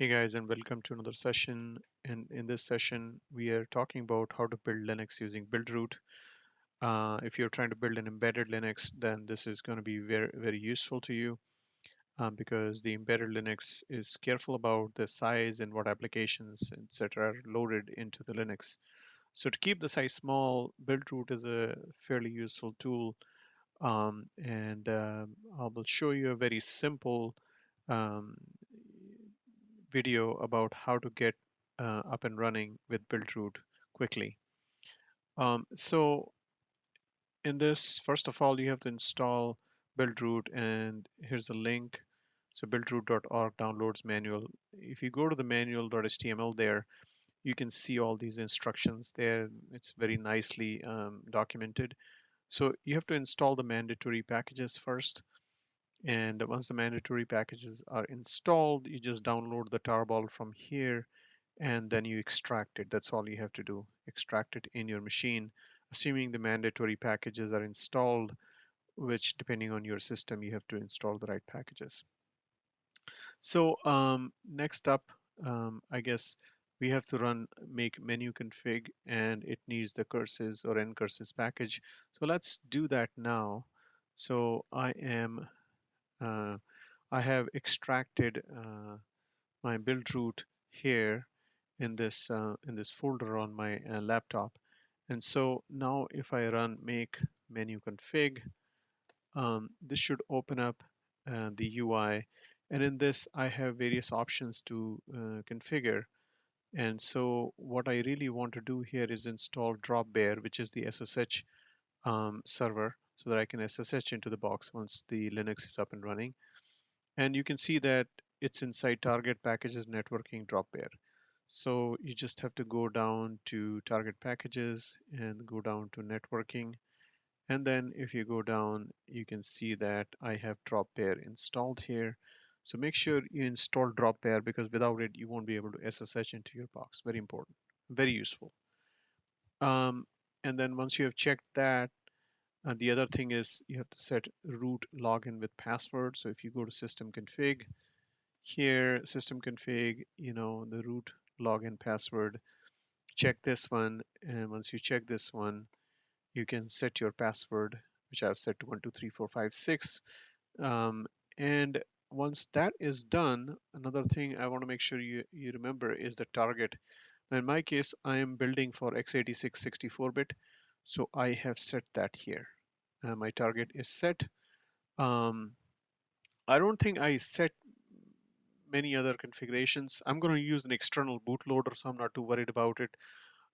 Hey guys, and welcome to another session. And in this session, we are talking about how to build Linux using Buildroot. Uh, if you're trying to build an embedded Linux, then this is going to be very, very useful to you um, because the embedded Linux is careful about the size and what applications, etc., are loaded into the Linux. So to keep the size small, Buildroot is a fairly useful tool. Um, and um, I will show you a very simple um, video about how to get uh, up and running with Buildroot quickly. Um, so in this, first of all, you have to install Buildroot and here's a link. So buildroot.org downloads manual. If you go to the manual.html there, you can see all these instructions there. It's very nicely um, documented. So you have to install the mandatory packages first. And once the mandatory packages are installed, you just download the tarball from here and then you extract it. That's all you have to do. Extract it in your machine, assuming the mandatory packages are installed, which depending on your system, you have to install the right packages. So um, next up, um, I guess we have to run make menu config and it needs the curses or ncurses package. So let's do that now. So I am uh, I have extracted uh, my Buildroot here in this uh, in this folder on my uh, laptop. And so now if I run make menu config, um, this should open up uh, the UI. And in this, I have various options to uh, configure. And so what I really want to do here is install Dropbear, which is the SSH um, server, so that I can SSH into the box once the Linux is up and running. And you can see that it's inside target packages networking Dropbear. So you just have to go down to target packages and go down to networking. And then if you go down, you can see that I have Dropbear installed here. So make sure you install Dropbear because without it, you won't be able to SSH into your box. Very important, very useful. Um, and then once you have checked that, uh, the other thing is you have to set root login with password. So if you go to system config, here system config, you know, the root login password, check this one. And once you check this one, you can set your password, which I've set to one, two, three, four, five, six. Um, and once that is done, another thing I want to make sure you, you remember is the target. Now in my case, I am building for x86 64-bit. So I have set that here. Uh, my target is set. Um, I don't think I set many other configurations. I'm going to use an external bootloader, so I'm not too worried about it.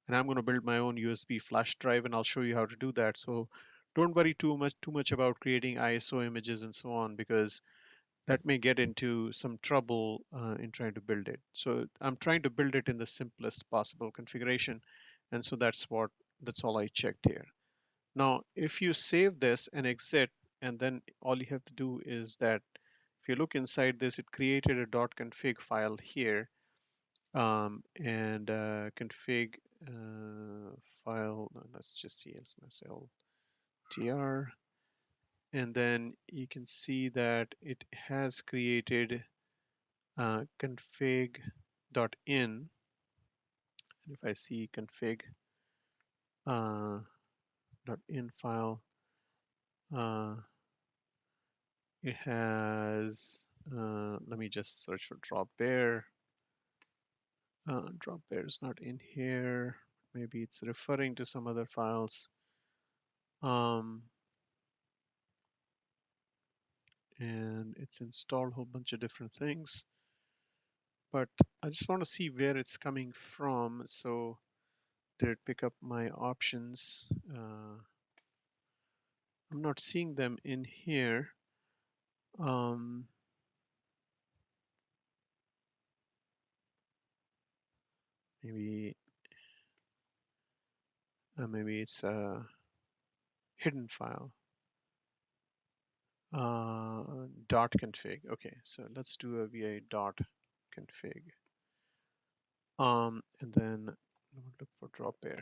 And I'm going to build my own USB flash drive, and I'll show you how to do that. So don't worry too much too much about creating ISO images and so on, because that may get into some trouble uh, in trying to build it. So I'm trying to build it in the simplest possible configuration. And so that's what that's all I checked here. Now, if you save this and exit, and then all you have to do is that if you look inside this, it created a dot .config file here um, and uh, config uh, file, let's just see smsl tr. And then you can see that it has created uh, config.in. And if I see config uh, .in file, uh, it has, uh, let me just search for drop bear. Uh, drop bear is not in here. Maybe it's referring to some other files. Um, and it's installed a whole bunch of different things. But I just want to see where it's coming from. So did it pick up my options? Uh, I'm not seeing them in here. Um, maybe uh, maybe it's a hidden file. Uh, dot config. Okay, so let's do a VA dot config. Um, and then look for Dropbear.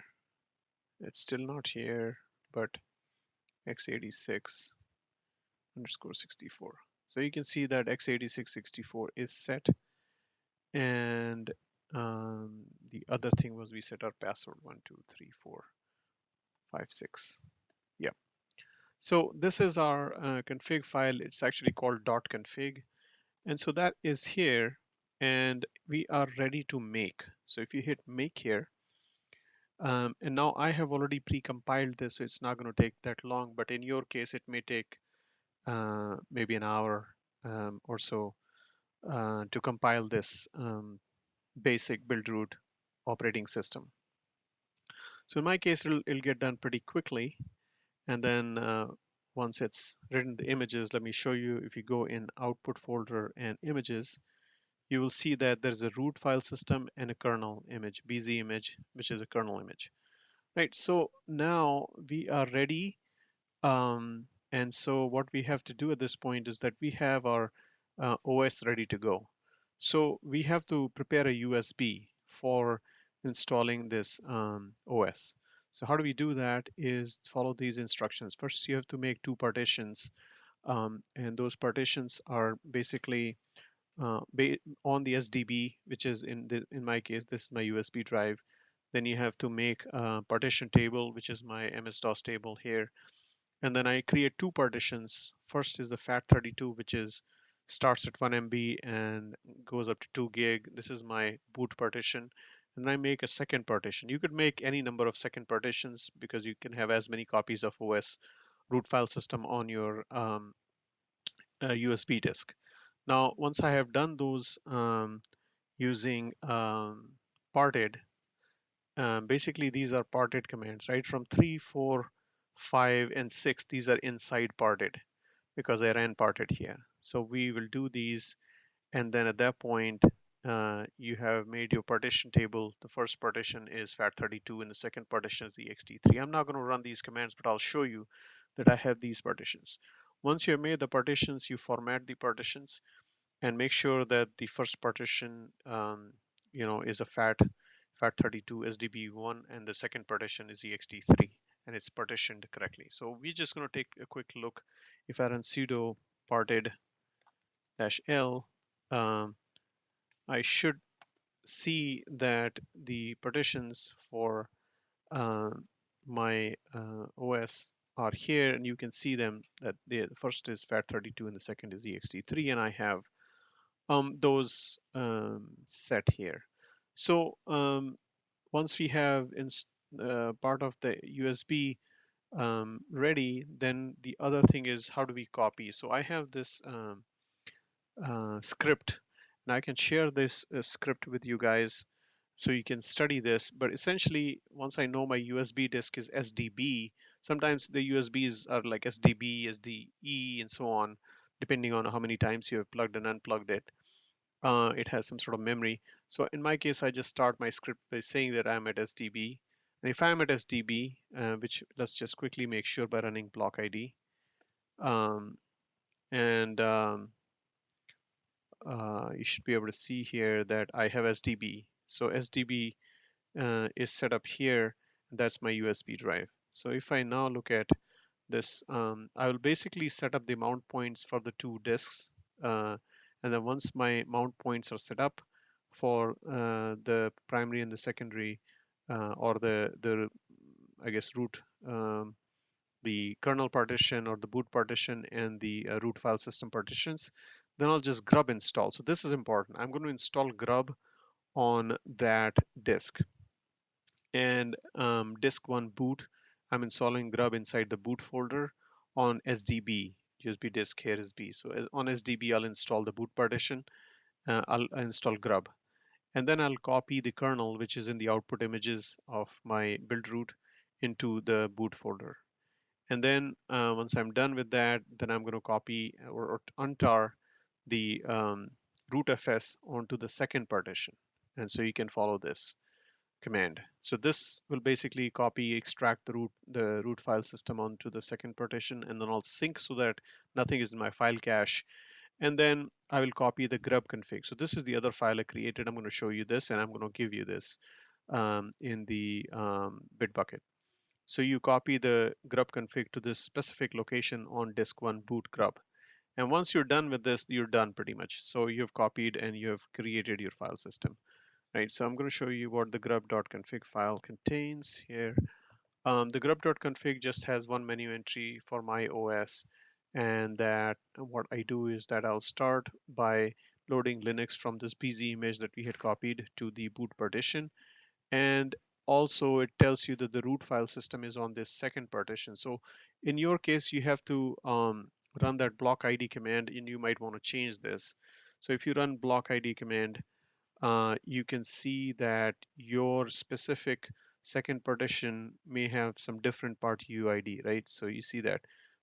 It's still not here, but x86 underscore 64. So you can see that x86 64 is set. And um, the other thing was we set our password one two three four five six. Yeah. So this is our uh, config file. It's actually called dot .config. And so that is here and we are ready to make. So if you hit make here um, and now I have already pre-compiled this so it's not going to take that long but in your case it may take uh, maybe an hour um, or so uh, to compile this um, basic Buildroot operating system. So in my case, it'll, it'll get done pretty quickly. And then uh, once it's written the images, let me show you. If you go in output folder and images, you will see that there's a root file system and a kernel image, BZ image, which is a kernel image. Right, so now we are ready. Um, and so what we have to do at this point is that we have our uh, OS ready to go. So we have to prepare a USB for installing this um, OS. So how do we do that is follow these instructions. First, you have to make two partitions. Um, and those partitions are basically uh, on the SDB, which is in the, in my case, this is my USB drive. Then you have to make a partition table, which is my MS-DOS table here. And then I create two partitions. First is the FAT32, which is starts at 1 MB and goes up to 2 gig. This is my boot partition. And I make a second partition. You could make any number of second partitions because you can have as many copies of OS root file system on your um, uh, USB disk. Now, once I have done those um, using um, parted, um, basically these are parted commands, right? From three, four, five, and 6, these are inside parted because I ran parted here. So we will do these. And then at that point, uh, you have made your partition table. The first partition is FAT32 and the second partition is ext3. I'm not going to run these commands, but I'll show you that I have these partitions. Once you have made the partitions, you format the partitions and make sure that the first partition, um, you know, is a FAT FAT32 SDB1 and the second partition is ext3 and it's partitioned correctly. So we're just going to take a quick look. If I run sudo parted dash L, um, I should see that the partitions for uh, my uh, OS are here and you can see them that the first is FAT32 and the second is ext3 and I have um, those um, set here. So um, once we have uh, part of the USB um, ready, then the other thing is how do we copy? So I have this um, uh, script and I can share this uh, script with you guys so you can study this. But essentially, once I know my USB disk is SDB, sometimes the USBs are like SDB, SDE, and so on, depending on how many times you have plugged and unplugged it. Uh, it has some sort of memory. So in my case, I just start my script by saying that I'm at SDB. And if I'm at SDB, uh, which let's just quickly make sure by running block ID. Um, and um, uh, you should be able to see here that I have SDB. So SDB uh, is set up here. That's my USB drive. So if I now look at this, um, I will basically set up the mount points for the two disks. Uh, and then once my mount points are set up for uh, the primary and the secondary, uh, or the, the I guess, root um, the kernel partition or the boot partition and the uh, root file system partitions, then I'll just grub install. So this is important. I'm going to install grub on that disk. And um, disk one boot, I'm installing grub inside the boot folder on SDB, USB disk here is B. So on SDB, I'll install the boot partition. Uh, I'll, I'll install grub. And then I'll copy the kernel, which is in the output images of my Buildroot into the boot folder. And then uh, once I'm done with that, then I'm going to copy or, or untar the um, rootfs onto the second partition. And so you can follow this command. So this will basically copy, extract the root, the root file system onto the second partition, and then I'll sync so that nothing is in my file cache. And then I will copy the grub config. So this is the other file I created. I'm going to show you this, and I'm going to give you this um, in the um, Bitbucket. So you copy the grub config to this specific location on disk one boot grub. And once you're done with this, you're done pretty much. So you've copied and you have created your file system, right? So I'm going to show you what the grub.config file contains here. Um, the grub.config just has one menu entry for my OS and that what I do is that I'll start by loading Linux from this BZ image that we had copied to the boot partition and also it tells you that the root file system is on this second partition so in your case you have to um, run that block id command and you might want to change this so if you run block id command uh, you can see that your specific second partition may have some different part UID, right? So you see that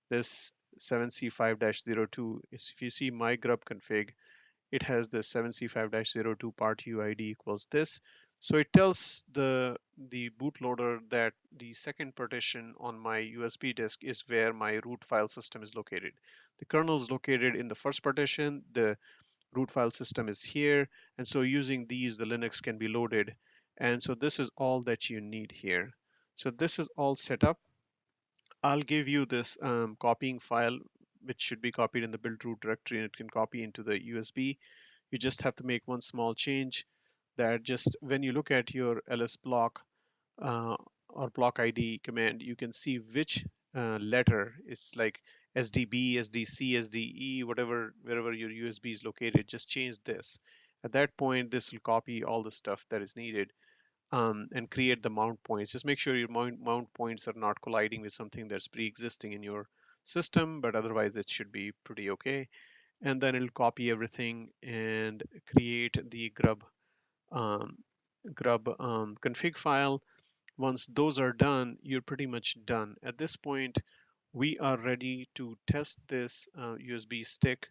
this 7C5-02 if you see my grub config, it has the 7C5-02 part UID equals this. So it tells the the bootloader that the second partition on my USB disk is where my root file system is located. The kernel is located in the first partition. The root file system is here. And so using these, the Linux can be loaded. And so this is all that you need here. So this is all set up. I'll give you this um, copying file, which should be copied in the Buildroot directory and it can copy into the USB. You just have to make one small change that just when you look at your ls block uh, or block ID command, you can see which uh, letter it's like SDB, SDC, SDE, whatever, wherever your USB is located, just change this. At that point, this will copy all the stuff that is needed um, and create the mount points. Just make sure your mount, mount points are not colliding with something that's pre-existing in your system, but otherwise it should be pretty okay. And then it'll copy everything and create the grub um, grub um, config file once those are done, you're pretty much done. At this point, we are ready to test this uh, USB stick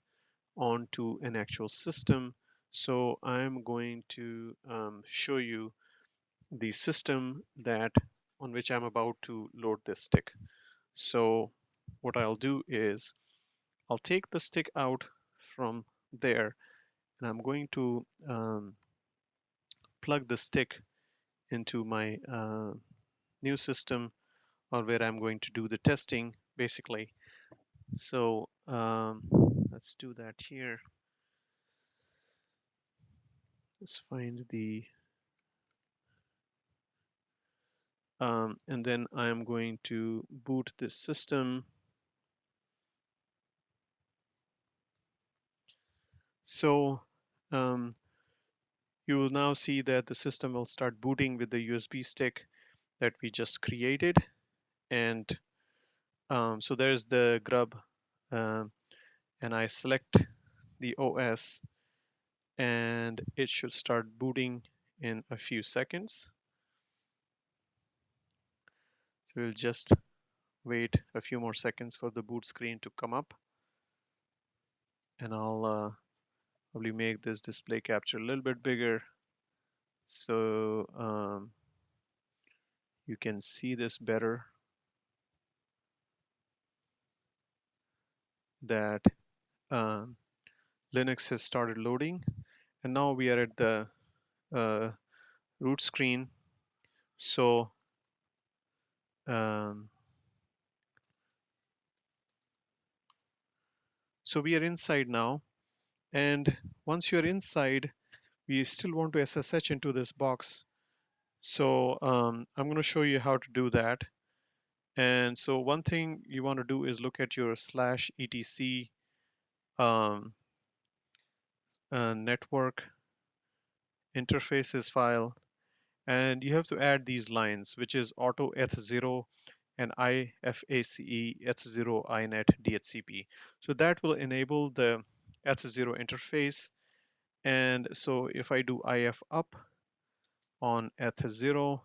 onto an actual system. So I'm going to um, show you the system that on which I'm about to load this stick. So what I'll do is I'll take the stick out from there and I'm going to um, plug the stick into my uh, new system or where I'm going to do the testing basically. So um, let's do that here. Let's find the um, and then I'm going to boot this system. So um, you will now see that the system will start booting with the USB stick that we just created. And um, so there's the grub uh, and I select the OS and it should start booting in a few seconds. So we'll just wait a few more seconds for the boot screen to come up and I'll uh, probably make this display capture a little bit bigger so um, you can see this better that um, Linux has started loading and now we are at the uh, root screen so um, so we are inside now and once you're inside, we still want to SSH into this box. So um, I'm going to show you how to do that. And so one thing you want to do is look at your slash etc um, uh, network interfaces file. And you have to add these lines, which is auto eth0 and IFACE eth0 inet DHCP. So that will enable the eth0 interface. And so if I do if up on eth0,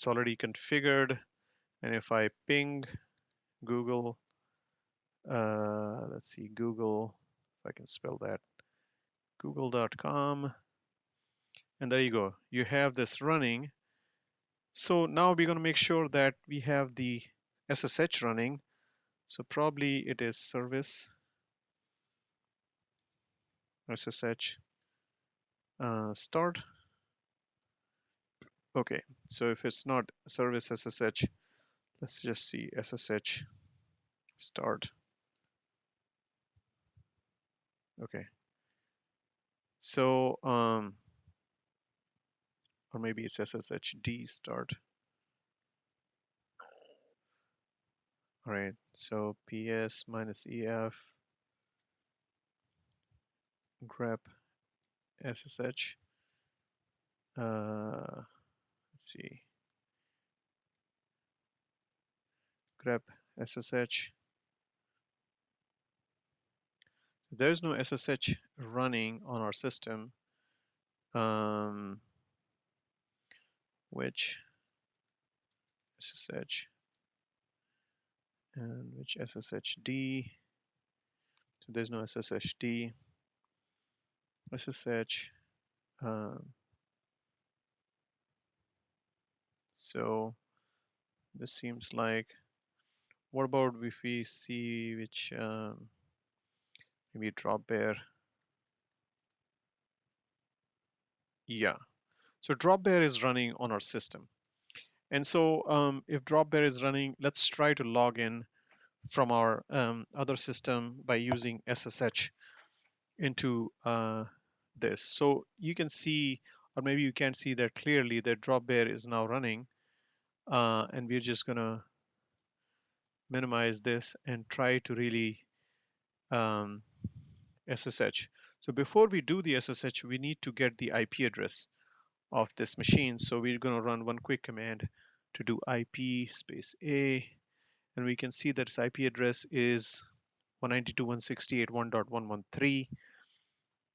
it's already configured. And if I ping Google, uh, let's see, Google, if I can spell that, google.com. And there you go. You have this running. So now we're going to make sure that we have the SSH running. So probably it is service SSH uh, start. Okay, so if it's not service SSH, let's just see SSH start. Okay. So, um, or maybe it's SSHD start. All right, so PS minus EF grep SSH. Uh, let's see. grep SSH. There's no SSH running on our system. Um, which SSH and which SSHD. So there's no SSHD. SSH. Um, so this seems like. What about if we see which um, maybe Dropbear? Yeah. So Dropbear is running on our system. And so um, if Dropbear is running, let's try to log in from our um, other system by using SSH into uh, this. So you can see, or maybe you can't see that clearly, that Dropbear is now running. Uh, and we're just gonna minimize this and try to really um, SSH. So before we do the SSH, we need to get the IP address of this machine. So we're going to run one quick command to do IP space A, and we can see that its IP address is 192.168.1.113.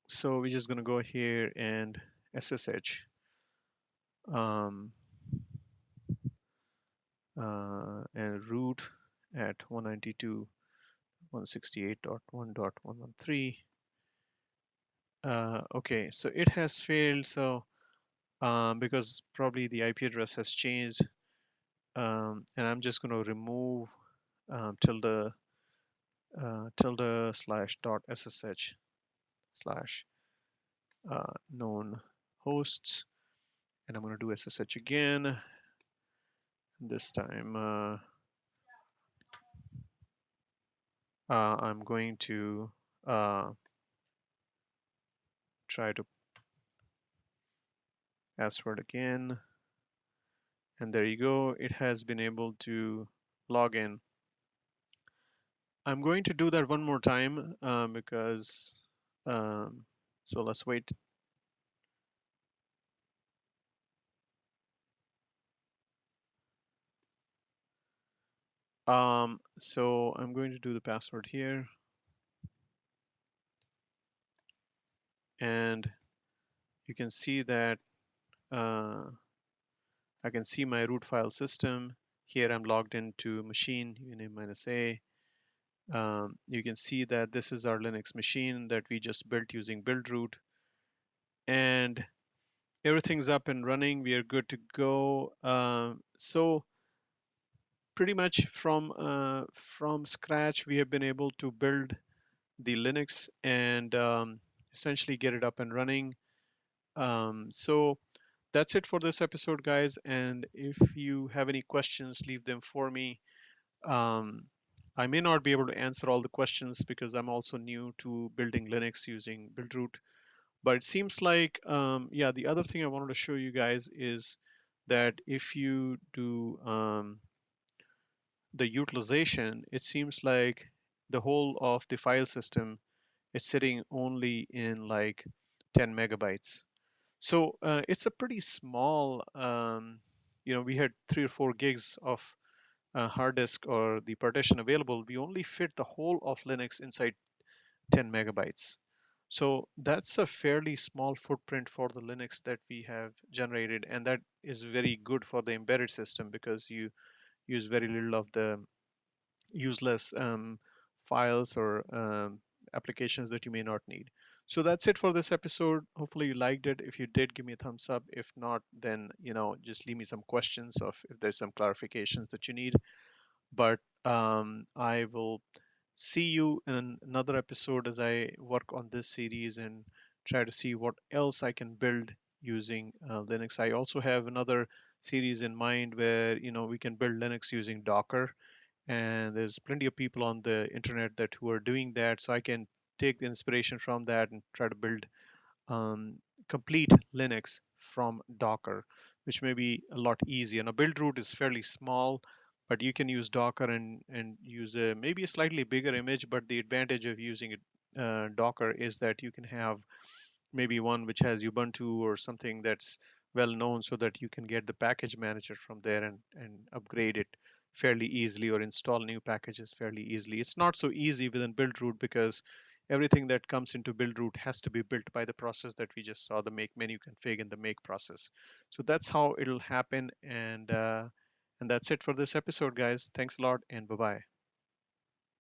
So we're just going to go here and SSH. Um, uh, and root at 192.168.1.113. Uh, okay, so it has failed. So um, because probably the IP address has changed, um, and I'm just going to remove um, tilde uh, tilde slash dot ssh slash uh, known hosts, and I'm going to do ssh again. This time, uh, uh, I'm going to uh, try to password again. And there you go. It has been able to log in. I'm going to do that one more time um, because, um, so let's wait. Um, so I'm going to do the password here. And you can see that uh, I can see my root file system. Here I'm logged into machine uname minus a. Um, you can see that this is our Linux machine that we just built using Buildroot. And everything's up and running. We are good to go. Uh, so pretty much from uh, from scratch, we have been able to build the Linux and um, essentially get it up and running. Um, so that's it for this episode, guys. And if you have any questions, leave them for me. Um, I may not be able to answer all the questions because I'm also new to building Linux using Buildroot. But it seems like, um, yeah, the other thing I wanted to show you guys is that if you do um, the utilization, it seems like the whole of the file system is sitting only in like 10 megabytes. So uh, it's a pretty small, um, you know, we had three or four gigs of uh, hard disk or the partition available. We only fit the whole of Linux inside 10 megabytes. So that's a fairly small footprint for the Linux that we have generated. And that is very good for the embedded system because you use very little of the useless um, files or um, applications that you may not need. So that's it for this episode. Hopefully you liked it. If you did, give me a thumbs up. If not, then you know just leave me some questions of if there's some clarifications that you need. But um, I will see you in another episode as I work on this series and try to see what else I can build using uh, Linux. I also have another series in mind where you know we can build Linux using Docker and there's plenty of people on the internet that who are doing that so i can take the inspiration from that and try to build um, complete Linux from Docker, which may be a lot easier. Now, Buildroot is fairly small, but you can use Docker and, and use a maybe a slightly bigger image. But the advantage of using uh, Docker is that you can have maybe one which has Ubuntu or something that's well known so that you can get the package manager from there and, and upgrade it fairly easily or install new packages fairly easily. It's not so easy within Buildroot because everything that comes into Buildroot has to be built by the process that we just saw, the make menu config and the make process. So that's how it'll happen. And, uh, and that's it for this episode, guys. Thanks a lot and bye-bye.